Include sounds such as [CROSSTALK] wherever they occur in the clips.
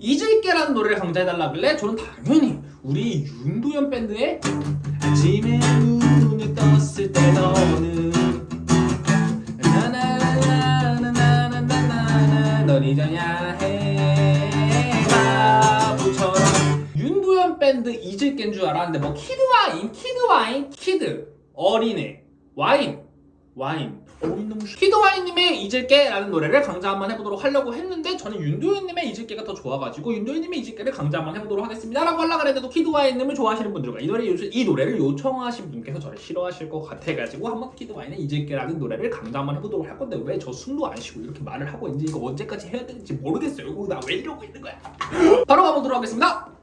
잊을게라는 노래를 강좌해달라길래 저는 당연히 우리 윤도현 밴드의 아침에 눈을 떴을 때 너는 나나나나나나나나나 널 잊어야 해. 바보처럼. 윤도현 밴드 잊을게인 줄 알았는데 뭐 키드와인 키드와인 키드 어린애 와인 와인 키드와인님의 잊을게라는 노래를 강좌 한번 해보도록 하려고 했는데 저는 윤도현님의 잊을게가 더 좋아가지고 윤도현님의 잊을게를 강좌 한번 해보도록 하겠습니다 라고 하려고 그랬는데도 키드와인님을 좋아하시는 분들과 이, 노래, 이 노래를 요청하신 분께서 저를 싫어하실 것 같아가지고 한번 키드와인의 잊을게라는 노래를 강좌 한번 해보도록 할 건데 왜 저 숨도 안 쉬고 이렇게 말을 하고 있는지 이거 언제까지 해야 되는지 모르겠어요. 나 왜 이러고 있는 거야? [GASPS] 바로 가보도록 하겠습니다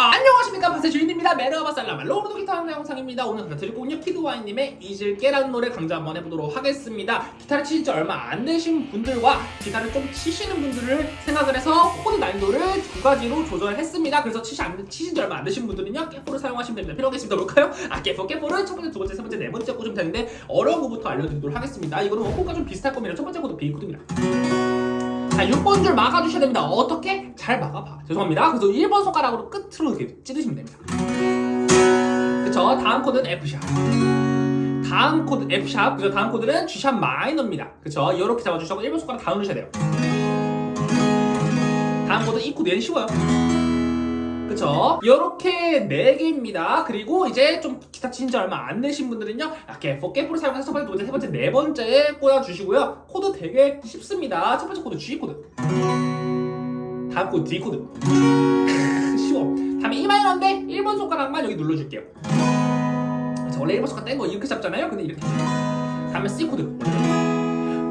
아, 안녕하십니까. 바세 주인입니다. Merhaba 살라마 로우드 기타 하는 영상입니다. 오늘 드리고 있는 키드와인님의 잊을게라는 노래 강좌 한번 해보도록 하겠습니다. 기타를 치신 지 얼마 안 되신 분들과 기타를 좀 치시는 분들을 생각을 해서 코드 난이도를 두 가지로 조절했습니다. 그래서 치시 안, 치신 지 얼마 안 되신 분들은요 capo를 사용하시면 됩니다. 필요하겠습니다 볼까요? 아 capo capo는 첫 번째 두 번째 세 번째 네 번째 꽂으면 되는데 어려운 거부터 알려드리도록 하겠습니다. 이거는 뭐 코드가 좀 비슷할 겁니다. 첫 번째 코드 B 코드입니다 자, 6번 줄 막아주셔야 됩니다. 어떻게? 잘 막아봐. 죄송합니다. 그래서 1번 손가락으로 끝으로 이렇게 찌르시면 됩니다. 그쵸? 다음 코드는 F sharp. 다음 코드 F sharp. 그죠? 다음 코드는 G sharp 마이너입니다. 그쵸? 이렇게 잡아주시고 1번 손가락 다 누르셔야 돼요. 다음 코드 E 코드 얘는 쉬워요. 그쵸? 이렇게 4개입니다. 그리고 이제 좀 기타 치신 지 얼마 안 되신 분들은요. 이렇게 capo를 사용해서 첫 번째, 두 번째, 세 번째, 네 번째에 꽂아주시고요. 코드 되게 쉽습니다. 첫 번째 코드 G 코드. 다음 코드 D 코드. [LAUGHS] 쉬워. 다음에 E 마이너인데 1번 손가락만 여기 눌러줄게요. 원래 1번 손가락 뗀 거 이렇게 잡잖아요. 근데 이렇게. 다음에 C 코드.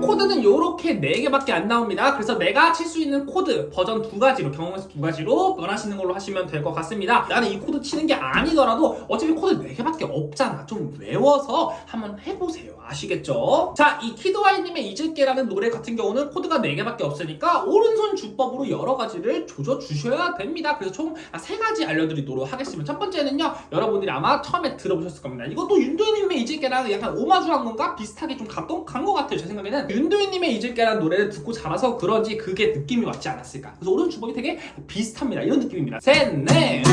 코드는 이렇게 4개밖에 안 나옵니다. 그래서 내가 칠 수 있는 코드 버전 두 가지로 경험에서 두 가지로 원하시는 걸로 하시면 될 것 같습니다. 나는 이 코드 치는 게 아니더라도 어차피 코드 4개밖에 없잖아. 좀 외워서 한번 해보세요. 아시겠죠? 자, 이 키드와인님의 잊을게라는 노래 같은 경우는 코드가 4개밖에 없으니까 오른손 주법으로 여러 가지를 조져주셔야 됩니다. 그래서 총 세 가지 알려드리도록 하겠습니다. 첫 번째는요, 여러분들이 아마 처음에 들어보셨을 겁니다. 이것도 윤도현님의 잊을게랑 약간 오마주한 건가? 비슷하게 좀 가까운 간것 같아요. 제 생각에는 윤도현님의 잊을게라는 노래를 듣고 자라서 그런지 그게 느낌이 왔지 않았을까. 그래서 오른손 주법이 되게 비슷합니다. 이런 느낌입니다. 셋, 넷.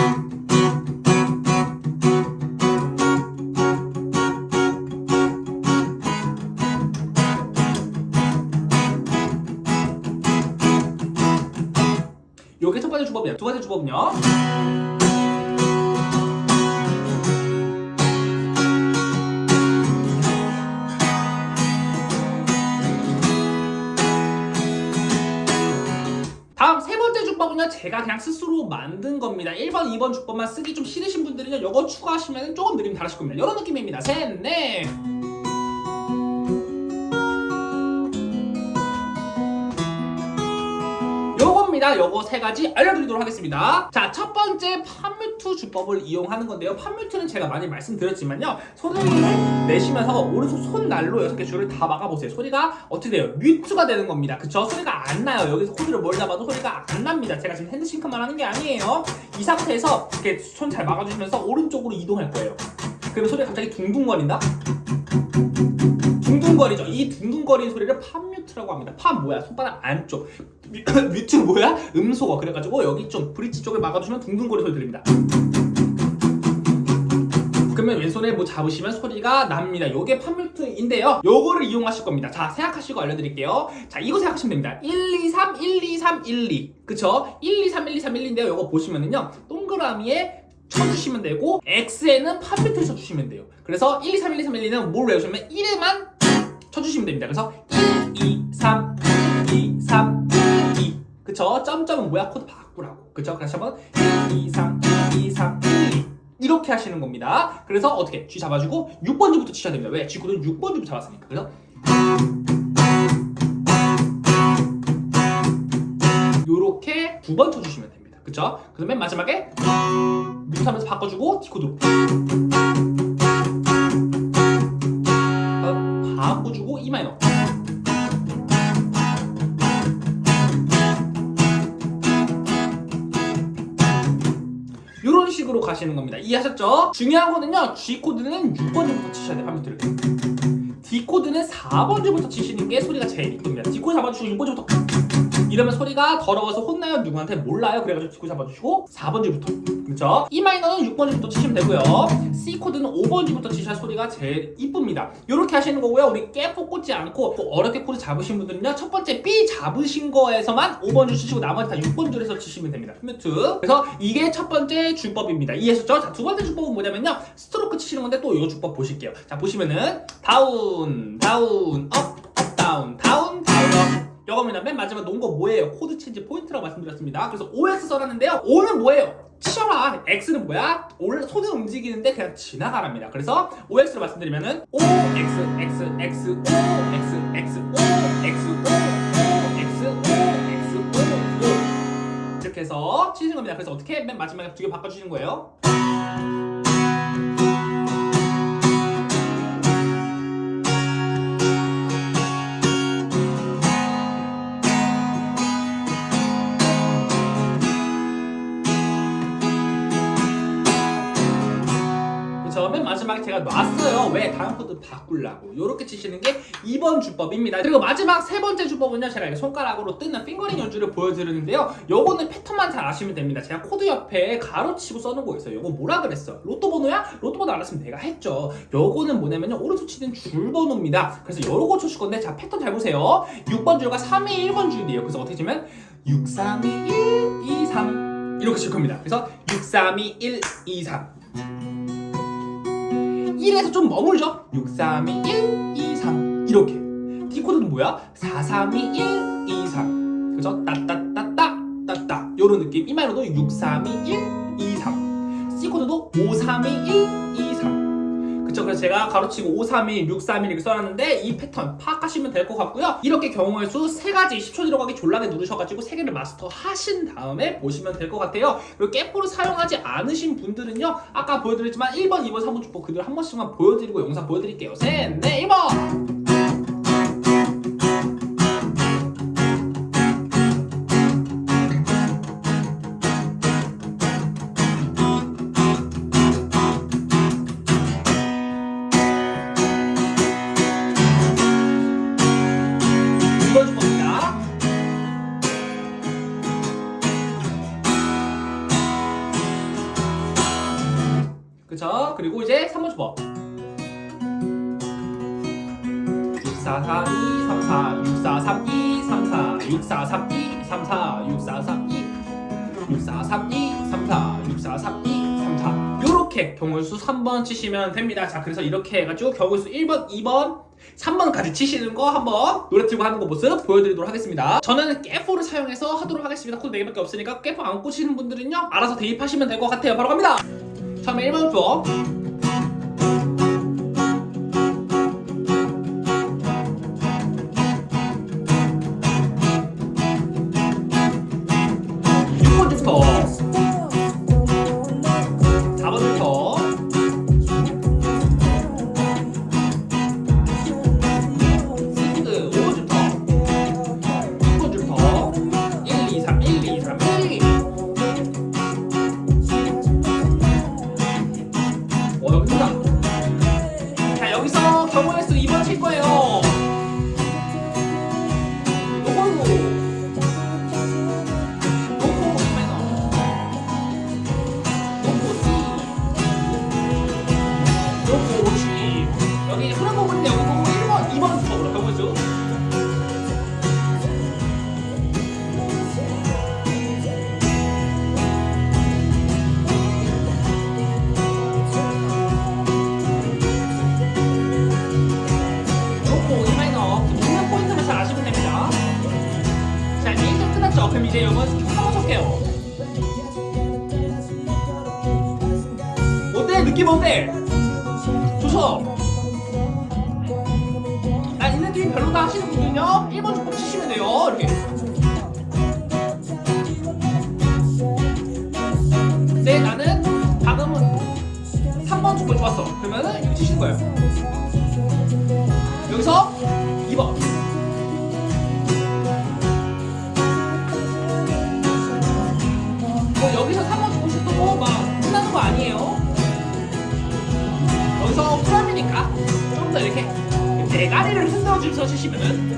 주법이에요. 두 번째 주법은요. 다음 세 번째 주법은요. 제가 그냥 스스로 만든 겁니다. 1번 2번 주법만 쓰기 좀 싫으신 분들은요. 요거 추가하시면 조금 느낌 다르실 겁니다. 이런 느낌입니다. 셋넷 요겁니다. 요거 세 가지 알려드리도록 하겠습니다. 자, 첫 번째 판뮤트 주법을 이용하는 건데요. 판뮤트는 제가 많이 말씀드렸지만요. 소리를 내쉬면서 오른손 손날로 여섯 개 줄을 다 막아보세요. 소리가 어떻게 돼요? 뮤트가 되는 겁니다. 그쵸? 소리가 안 나요. 여기서 코드를 뭘 잡아도 소리가 안 납니다. 제가 지금 핸드싱크만 하는 게 아니에요. 이 상태에서 이렇게 손 잘 막아주시면서 오른쪽으로 이동할 거예요. 그러면 소리가 갑자기 둥둥거린다? 둥둥거리죠. 이 둥둥거리는 소리를 팝뮤트라고 합니다. 팝 뭐야? 손바닥 안쪽. 뮤- [LAUGHS] 뮤트 뭐야? 음소거. 그래가지고 여기 좀 브릿지 쪽을 막아주시면 둥둥거리는 소리 들립니다. 그러면 왼손에 뭐 잡으시면 소리가 납니다. 요게 팝뮤트인데요. 요거를 이용하실 겁니다. 자, 생각하시고 알려드릴게요. 자, 이거 생각하시면 됩니다. 1, 2, 3, 1, 2, 3, 1, 2. 그쵸? 1, 2, 3, 1, 2, 3, 1, 2인데요. 요거 보시면은요. 동그라미에 쳐주시면 되고 X에는 palm mute를 쳐주시면 돼요. 그래서 1, 2, 3, 1, 2, 3, 1, 2는 뭘 외우시면 1에만 쳐주시면 됩니다. 그래서 1, 2, 3, 1, 2, 3, 1, 2 그쵸? 점점은 뭐야? 코드 바꾸라고 그쵸? 그래서 한번 1, 2, 3, 1, 2, 3, 1, 2 이렇게 하시는 겁니다. 그래서 어떻게? G 잡아주고 6번 줄부터 치셔야 됩니다. 왜? G 코드는 6번 줄부터 잡았으니까. 그래서 요렇게 두 번 쳐주시면 됩니다. 그쵸? 그래서 맨 마지막에 mute하면서 바꿔주고 코드로 어, 바꿔주고 E minor 이런 식으로 가시는 겁니다. 이해하셨죠? 중요한 거는요. G 코드는 6번 줄부터 치셔야 돼요. palm mute를. D 코드는 4번 줄부터 치시는 게 소리가 제일 이쁩니다. D 코드 잡아주시고 6번 줄부터 이러면 소리가 더러워서 혼나요? 누구한테? 몰라요. 그래가지고 D 코드 잡아주시고 4번 줄부터. 그렇죠 E 마이너는 6번 줄부터 치시면 되고요. C 코드는 5번 줄부터 치셔야 소리가 제일 이쁩니다. 이렇게 하시는 거고요. 우리 capo 꽂지 않고 또 어렵게 코드 잡으신 분들은요. 첫 번째 B 잡으신 거에서만 5번 줄 치시고 나머지 다 6번 줄에서 치시면 됩니다. mute 그래서 이게 첫 번째 주법입니다. 이해하셨죠? 자 두 번째 주법은 뭐냐면요. 스트로크 치시는 건데 또 이 주법 보실게요. 자 보시면은 down down up up 요거 뭐냐면 맨 마지막 놓은 거 뭐예요? 코드 change point라고 말씀드렸습니다 그래서 OX 써놨는데요 O는 뭐예요? 치어라 X는 뭐야? 올 손을 움직이는데 그냥 지나가랍니다 그래서 OX로 말씀드리면은 O X X X O X X O X O O X O X O O 이렇게 해서 치시는 겁니다 그래서 어떻게 맨 마지막에 두 개 바꿔주시는 거예요? 제가 놨어요. 왜? 다음 코드 바꾸려고. 요렇게 치시는 게 2번 주법입니다. 그리고 마지막 세 번째 주법은요 제가 이렇게 손가락으로 뜨는 fingering 연주를 보여드리는데요. 요거는 패턴만 잘 아시면 됩니다. 제가 코드 옆에 가로치고 써놓은 거 있어요. 요거 뭐라 그랬어? 로또 번호야? 로또 번호 알았으면 내가 했죠. 요거는 뭐냐면요. 오른손 치는 줄 번호입니다. 그래서 요거 쳐줄 건데 자 패턴 잘 보세요. 6번 줄과 3이 1번 줄이에요. 그래서 어떻게 치면 6, 3, 2, 1, 2, 3 이렇게 칠 겁니다. 그래서 6, 3, 2, 1, 2, 3 1에서 좀 머물죠? 6, 3, 2, 1, 2, 3 이렇게 D 코드는 뭐야? 4, 3, 2, 1, 2, 3 그죠? 따따따따 따따 요런 느낌 이 말로도 6, 3, 2, 1, 2, 3 C 코드도 5, 3, 2, 1, 2, 3 그쵸 그래서 제가 가로치고 5, 3, 2, 6, 3, 1 이렇게 써놨는데 이 패턴 파악하시면 될 것 같고요. 이렇게 경우의 수세 가지 10초 들어가기 졸라게 누르셔가지고 세 개를 마스터 하신 다음에 보시면 될 것 같아요. 그리고 깨포를 사용하지 않으신 분들은요 아까 보여드렸지만 1번, 2번, 3번 주법 그대로 한 번씩만 보여드리고 영상 보여드릴게요. 셋, 넷, 1번 이번 3, 2, 3, 4 6, 4, 3, 2, 3, 4 요렇게 경우수 3번 치시면 됩니다 자 그래서 이렇게 해가지고 경우수 1번, 2번 3번까지 치시는 거 한번 노래 틀고 하는 거 모습 보여드리도록 하겠습니다. 저는 capo를 사용해서 하도록 하겠습니다. 코드 4개밖에 없으니까 capo 안 꽂히는 분들은요 알아서 대입하시면 될 것 같아요. 바로 갑니다. 처음에 1번 주법 별로다 하시는 분들은요 1번 주법 치시면 돼요. 이렇게. 네 나는 방금은 3번 주법 좋았어. 그러면은 이거 치시는 거예요. 여기서 2번 치시면은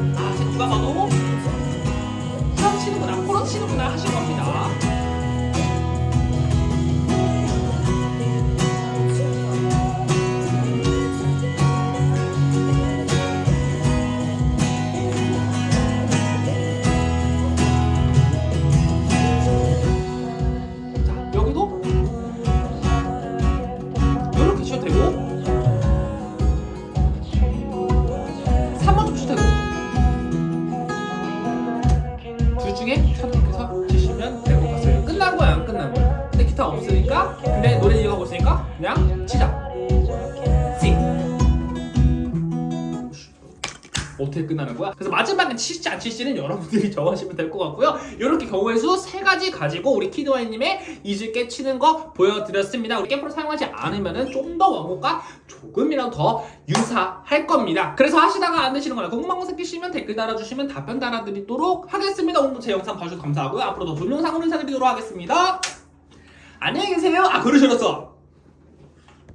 어떻게 끝나는 거야? 그래서 마지막에 치실지 안 치실지는 여러분들이 [LAUGHS] 정하시면 될 것 같고요. 이렇게 경우의 수 세 가지 가지고 우리 키드와이님의 이즈게 치는 거 보여드렸습니다. 우리 캠프를 사용하지 않으면 좀 더 원곡과 조금이라도 더 유사할 겁니다. 그래서 하시다가 안 되시는 거나 궁금한 거 생기시면 댓글 달아주시면 답변 달아드리도록 하겠습니다. 오늘도 제 영상 봐주셔서 감사하고요. 앞으로도 좋은 영상으로 인사드리도록 하겠습니다. 안녕히 계세요. 아 그러셨어.